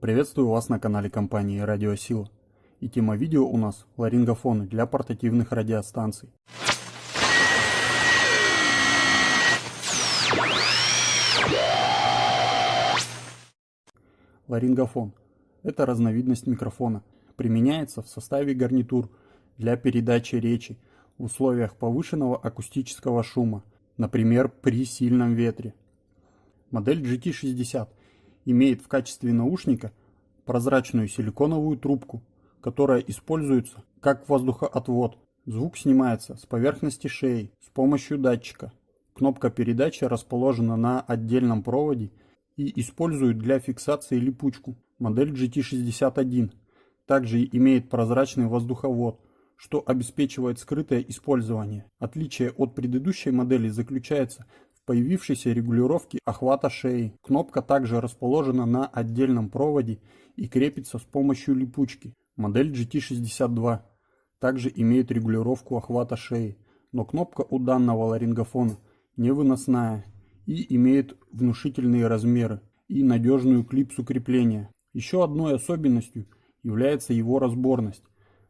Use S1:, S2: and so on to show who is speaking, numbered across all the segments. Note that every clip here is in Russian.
S1: Приветствую вас на канале компании Радиосила. И тема видео у нас ларингофоны для портативных радиостанций. Ларингофон – это разновидность микрофона. Применяется в составе гарнитур для передачи речи в условиях повышенного акустического шума, например, при сильном ветре. Модель GT60 имеет в качестве наушника прозрачную силиконовую трубку, которая используется как воздухоотвод. Звук снимается с поверхности шеи с помощью датчика. Кнопка передачи расположена на отдельном проводе и использует для фиксации липучку. Модель GT61 также имеет прозрачный воздуховод, что обеспечивает скрытое использование. Отличие от предыдущей модели заключается появившейся регулировки охвата шеи. Кнопка также расположена на отдельном проводе и крепится с помощью липучки. Модель GT62 также имеет регулировку охвата шеи, но кнопка у данного ларингофона невыносная и имеет внушительные размеры и надежную клипсу крепления. Еще одной особенностью является его разборность.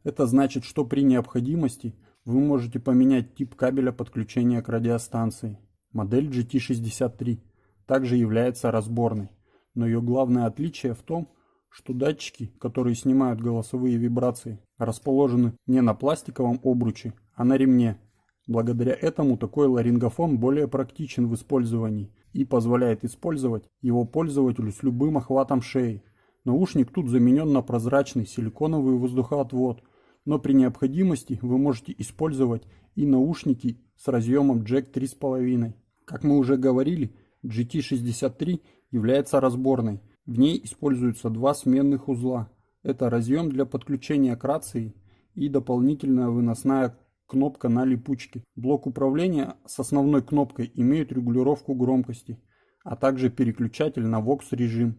S1: Это значит, что при необходимости вы можете поменять тип кабеля подключения к радиостанции. Модель GT63 также является разборной, но ее главное отличие в том, что датчики, которые снимают голосовые вибрации, расположены не на пластиковом обруче, а на ремне. Благодаря этому такой ларингофон более практичен в использовании и позволяет использовать его пользователю с любым охватом шеи. Наушник тут заменен на прозрачный силиконовый воздухоотвод, но при необходимости вы можете использовать и наушники с разъемом джек 3.5. Как мы уже говорили, GT63 является разборной. В ней используются два сменных узла. Это разъем для подключения к рации и дополнительная выносная кнопка на липучке. Блок управления с основной кнопкой имеет регулировку громкости, а также переключатель на VOX режим.